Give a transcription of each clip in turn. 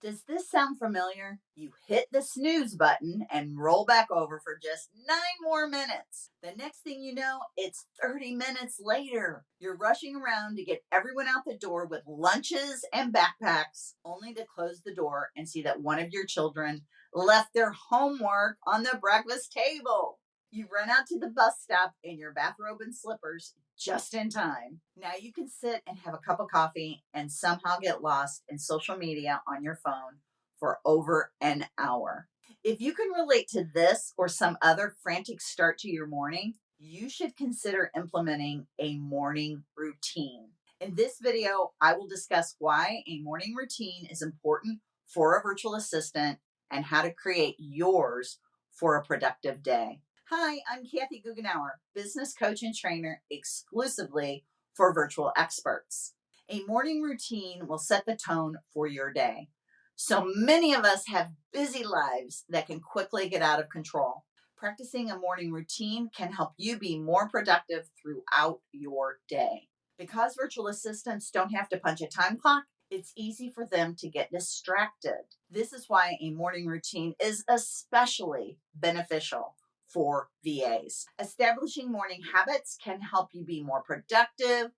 Does this sound familiar? You hit the snooze button and roll back over for just nine more minutes. The next thing you know, it's 30 minutes later. You're rushing around to get everyone out the door with lunches and backpacks, only to close the door and see that one of your children left their homework on the breakfast table. You run out to the bus stop in your bathrobe and slippers just in time. Now you can sit and have a cup of coffee and somehow get lost in social media on your phone for over an hour. If you can relate to this or some other frantic start to your morning, you should consider implementing a morning routine. In this video, I will discuss why a morning routine is important for a virtual assistant and how to create yours for a productive day. Hi, I'm Kathy Goughenour, business coach and trainer exclusively for virtual experts. A morning routine will set the tone for your day. So many of us have busy lives that can quickly get out of control. Practicing a morning routine can help you be more productive throughout your day. Because virtual assistants don't have to punch a time clock, it's easy for them to get distracted. This is why a morning routine is especially beneficial for VAs. Establishing morning habits can help you be more productive,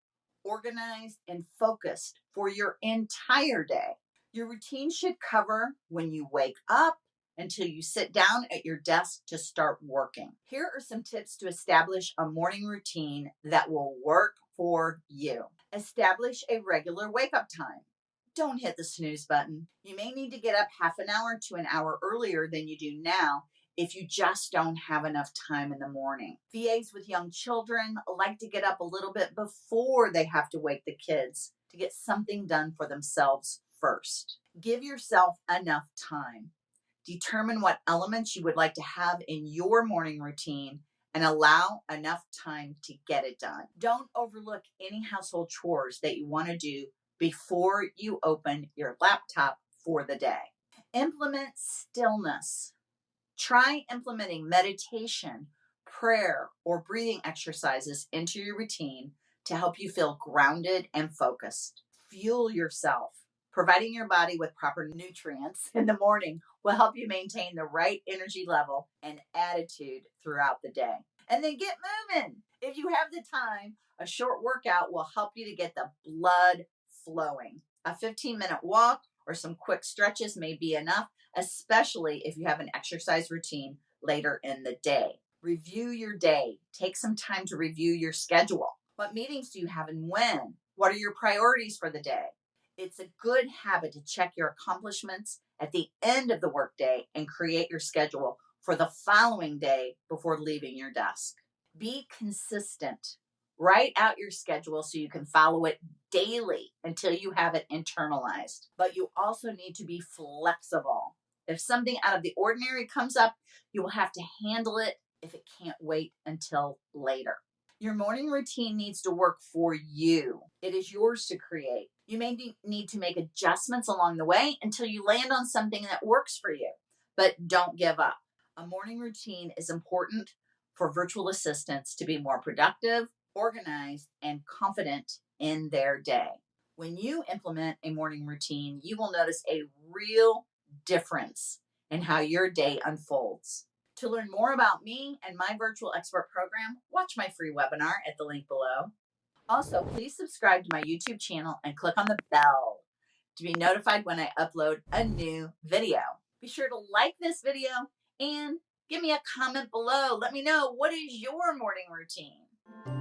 organized, and focused for your entire day. Your routine should cover when you wake up until you sit down at your desk to start working. Here are some tips to establish a morning routine that will work for you. Establish a regular wake up time. Don't hit the snooze button. You may need to get up half an hour to an hour earlier than you do now if you just don't have enough time in the morning. VAs with young children like to get up a little bit before they have to wake the kids to get something done for themselves first. Give yourself enough time. Determine what elements you would like to have in your morning routine and allow enough time to get it done. Don't overlook any household chores that you want to do before you open your laptop for the day. Implement stillness. Try implementing meditation, prayer, or breathing exercises into your routine to help you feel grounded and focused. Fuel yourself. Providing your body with proper nutrients in the morning will help you maintain the right energy level and attitude throughout the day. And then get moving. If you have the time, a short workout will help you to get the blood flowing. A 15 minute walk or some quick stretches may be enough especially if you have an exercise routine later in the day. Review your day. Take some time to review your schedule. What meetings do you have and when? What are your priorities for the day? It's a good habit to check your accomplishments at the end of the workday and create your schedule for the following day before leaving your desk. Be consistent. Write out your schedule so you can follow it daily until you have it internalized. But you also need to be flexible. If something out of the ordinary comes up, you will have to handle it if it can't wait until later. Your morning routine needs to work for you. It is yours to create. You may need to make adjustments along the way until you land on something that works for you, but don't give up. A morning routine is important for virtual assistants to be more productive, organized, and confident in their day. When you implement a morning routine, you will notice a real difference in how your day unfolds. To learn more about me and my virtual expert program, watch my free webinar at the link below. Also, please subscribe to my YouTube channel and click on the bell to be notified when I upload a new video. Be sure to like this video and give me a comment below. Let me know what is your morning routine.